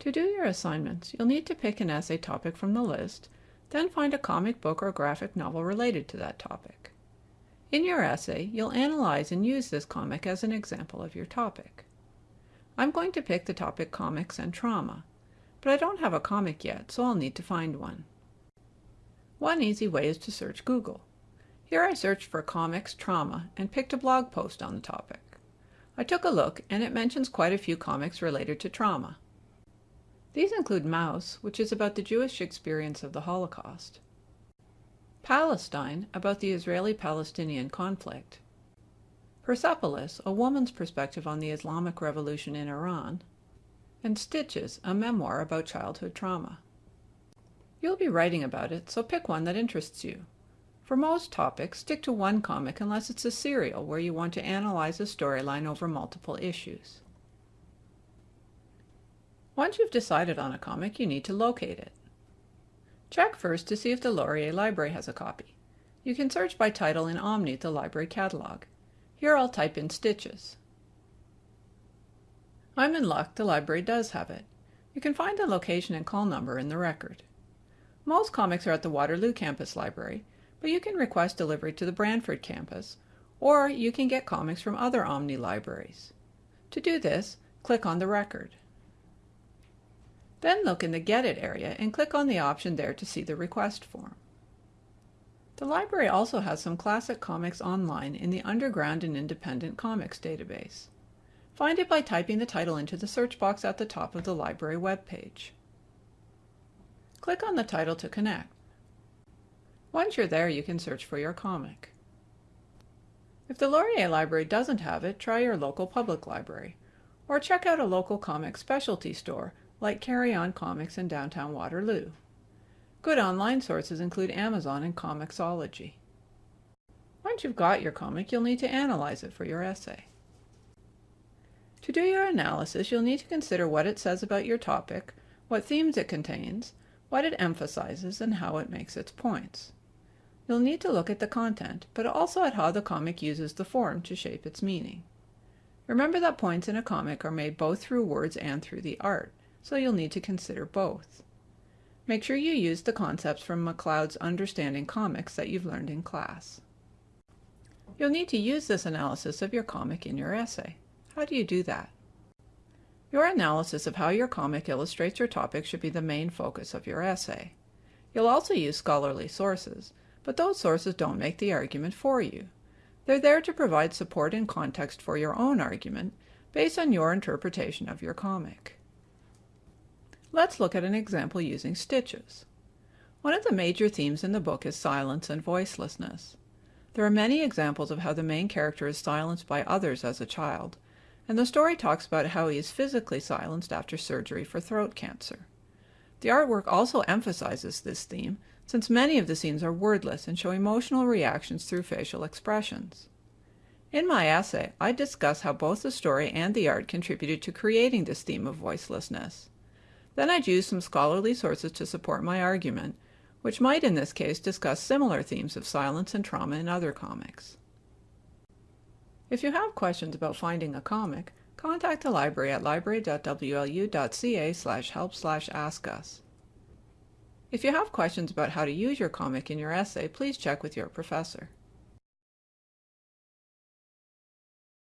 To do your assignments, you'll need to pick an essay topic from the list, then find a comic book or graphic novel related to that topic. In your essay, you'll analyze and use this comic as an example of your topic. I'm going to pick the topic Comics and Trauma, but I don't have a comic yet, so I'll need to find one. One easy way is to search Google. Here I searched for comics trauma and picked a blog post on the topic. I took a look and it mentions quite a few comics related to trauma. These include Maus, which is about the Jewish experience of the Holocaust, Palestine, about the Israeli-Palestinian conflict, Persepolis, a woman's perspective on the Islamic Revolution in Iran, and Stitches, a memoir about childhood trauma. You'll be writing about it, so pick one that interests you. For most topics, stick to one comic unless it's a serial where you want to analyze a storyline over multiple issues. Once you've decided on a comic, you need to locate it. Check first to see if the Laurier Library has a copy. You can search by title in Omni, the library catalog. Here I'll type in Stitches. I'm in luck, the library does have it. You can find the location and call number in the record. Most comics are at the Waterloo Campus Library, but you can request delivery to the Brantford campus, or you can get comics from other Omni libraries. To do this, click on the record. Then look in the Get It area and click on the option there to see the request form. The library also has some classic comics online in the Underground and Independent Comics database. Find it by typing the title into the search box at the top of the library webpage. Click on the title to connect. Once you're there, you can search for your comic. If the Laurier Library doesn't have it, try your local public library, or check out a local comic specialty store like Carry On Comics in downtown Waterloo. Good online sources include Amazon and Comixology. Once you've got your comic, you'll need to analyze it for your essay. To do your analysis, you'll need to consider what it says about your topic, what themes it contains, what it emphasizes, and how it makes its points. You'll need to look at the content, but also at how the comic uses the form to shape its meaning. Remember that points in a comic are made both through words and through the art, so you'll need to consider both. Make sure you use the concepts from McCloud's Understanding Comics that you've learned in class. You'll need to use this analysis of your comic in your essay. How do you do that? Your analysis of how your comic illustrates your topic should be the main focus of your essay. You'll also use scholarly sources, but those sources don't make the argument for you. They're there to provide support and context for your own argument based on your interpretation of your comic. Let's look at an example using stitches. One of the major themes in the book is silence and voicelessness. There are many examples of how the main character is silenced by others as a child, and the story talks about how he is physically silenced after surgery for throat cancer. The artwork also emphasizes this theme, since many of the scenes are wordless and show emotional reactions through facial expressions. In my essay, I discuss how both the story and the art contributed to creating this theme of voicelessness. Then I'd use some scholarly sources to support my argument, which might in this case discuss similar themes of silence and trauma in other comics. If you have questions about finding a comic, contact the library at library.wlu.ca slash help slash ask us. If you have questions about how to use your comic in your essay, please check with your professor.